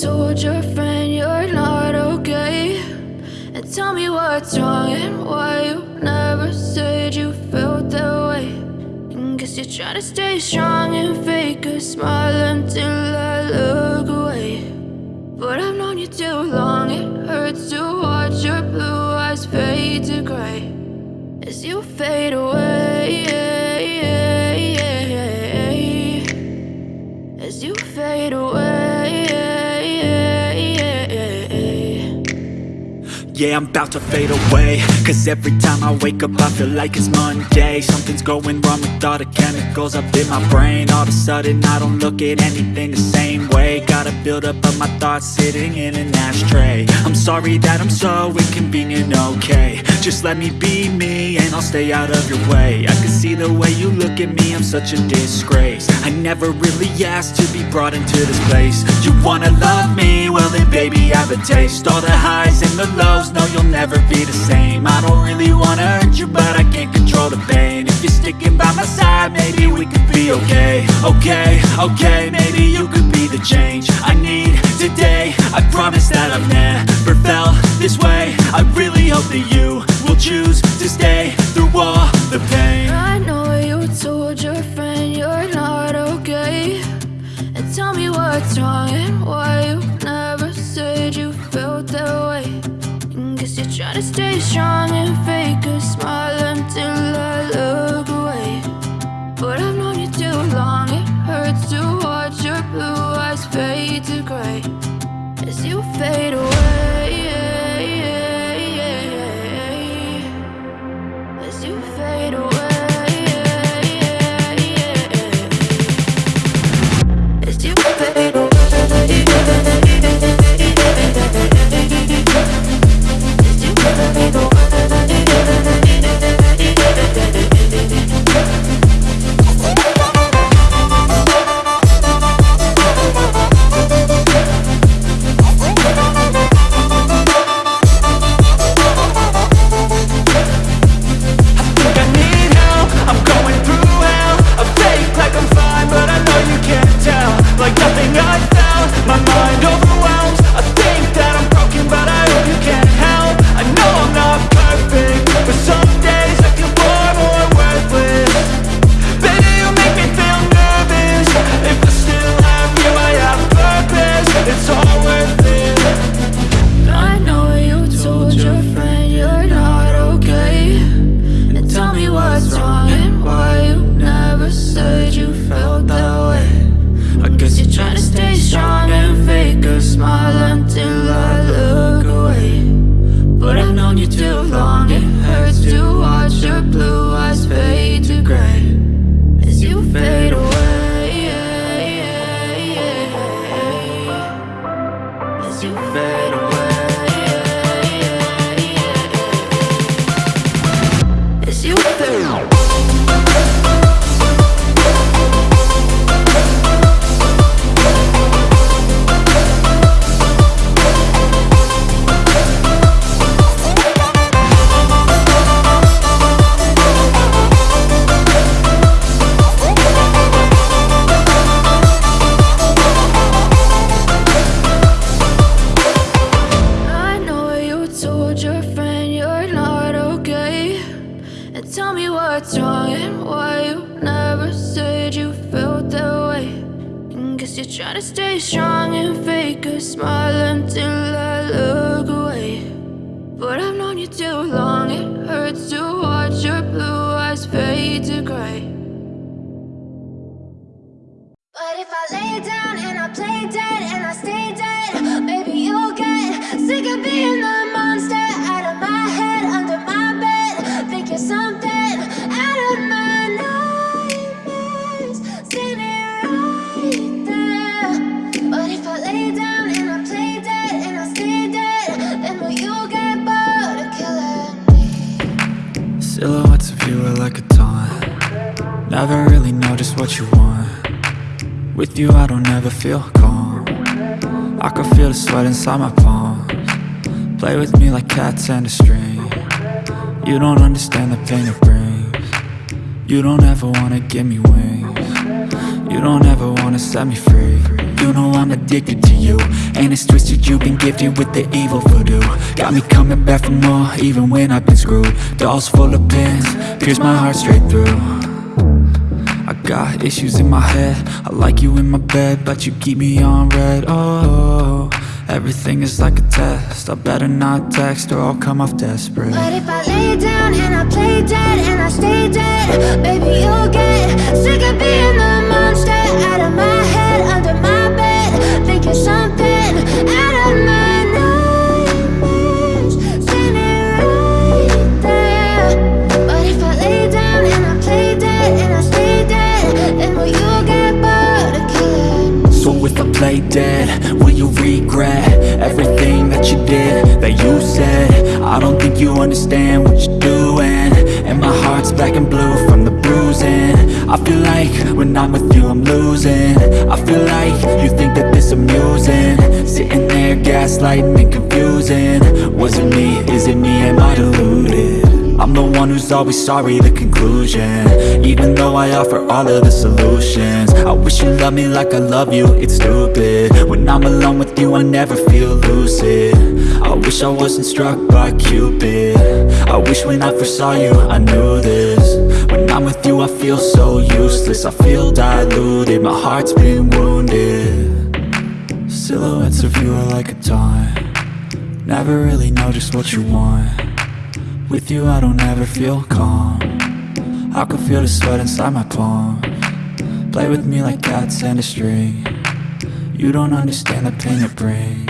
told your friend you're not okay. And tell me what's wrong and why you never said you felt that way. And guess you're trying to stay strong and fake a smile until I look away. But I've known you too long, it hurts to watch your blue eyes fade to gray. As you fade away As you fade away. Yeah, I'm about to fade away. Cause every time I wake up I feel like it's Monday. Something's going wrong with all the chemicals up in my brain. All of a sudden I don't look at anything the same way. Gotta build up of my thoughts sitting in an ashtray. I'm sorry that I'm so inconvenient, okay. Just let me be me and I'll stay out of your way. I can see the way you look at me, I'm such a disgrace. I never really asked to be brought into this place. You wanna love me? Well then baby I have a taste. All the highs and the lows, no you'll never be the same. I don't really wanna hurt you but I can't control the pain. If you're sticking by my side, maybe we could be okay. Okay, okay, maybe you could be the change I need today. I promise that I've never felt this way. I really hope that you will choose to stay through all the pain. I know you told your friend you're not okay. And tell me what's wrong stay strong and fake a smile until I look mind You told your friend tell me what's wrong and why you never said you felt that way. And guess you're trying to stay strong and fake a smile until I look lay down and I play dead and I stay dead, will you get bored of killing me? Silhouettes of you are like a taunt. Never really know just what you want. With you I don't ever feel calm. I can feel the sweat inside my palms. Play with me like cats and a string. You don't understand the pain it brings. You don't ever wanna give me wings. You don't ever wanna set me free I'm addicted to you. And it's twisted, you've been gifted with the evil voodoo. Got me coming back for more, even when I've been screwed. Dolls full of pins, pierce my heart straight through. I got issues in my head. I like you in my bed, but you keep me on red. Oh, everything is like a test. I better not text or I'll come off desperate. But if I lay down and I play dead and I stay dead play dead, will you regret Everything that you did, that you said? I don't think you understand what you're doing. And my heart's black and blue from the bruising. I feel like when I'm with you I'm losing. I feel like you think that this amusing. Sitting there gaslighting and confusing. Was it me, is it me, one who's always sorry, the conclusion. Even though I offer all of the solutions I wish you loved me like I love you, it's stupid. When I'm alone with you, I never feel lucid. I wish I wasn't struck by Cupid. I wish when I first saw you, I knew this. When I'm with you, I feel so useless I feel diluted, my heart's been wounded. Silhouettes of you are like a taunt. Never really know just what you want with you I don't ever feel calm. I can feel the sweat inside my palm. Play with me like cats and a string. You don't understand the pain it brings